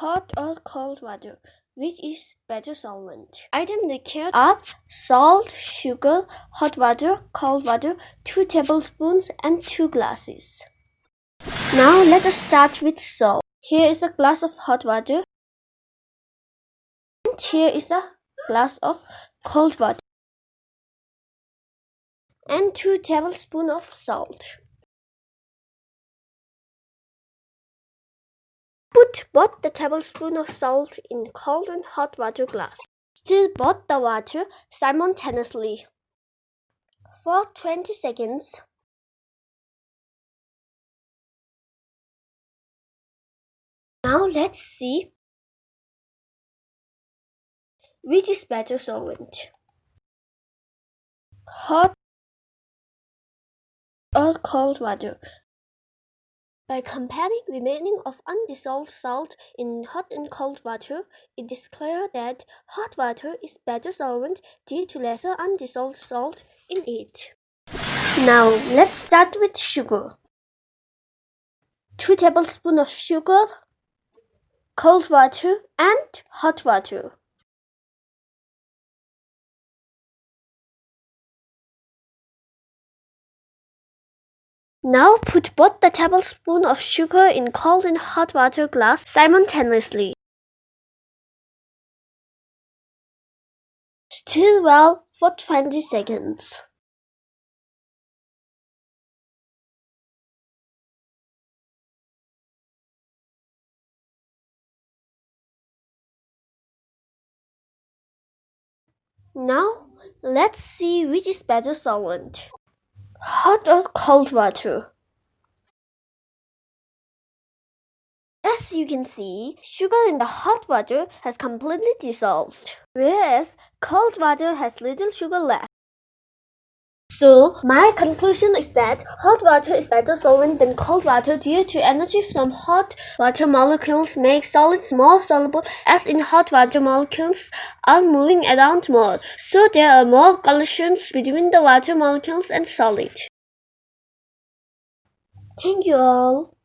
hot or cold water. Which is better solvent? Item required are salt, sugar, hot water, cold water, 2 tablespoons and 2 glasses. Now let us start with salt. Here is a glass of hot water. And here is a glass of cold water. And 2 tablespoons of salt. Both the tablespoon of salt in cold and hot water glass. Stir both the water simultaneously for 20 seconds. Now let's see which is better solvent. Hot or cold water. By comparing the remaining of undissolved salt in hot and cold water, it is clear that hot water is better solvent due to lesser undissolved salt in it. Now let's start with sugar. 2 tablespoons of sugar, cold water and hot water. Now put both the tablespoon of sugar in cold and hot water glass simultaneously. Stir well for 20 seconds. Now, let's see which is better solvent hot or cold water. As you can see, sugar in the hot water has completely dissolved, whereas cold water has little sugar left. So, my conclusion is that hot water is better solvent than cold water due to energy from hot water molecules make solids more soluble as in hot water molecules are moving around more, so there are more collisions between the water molecules and solid. Thank you all.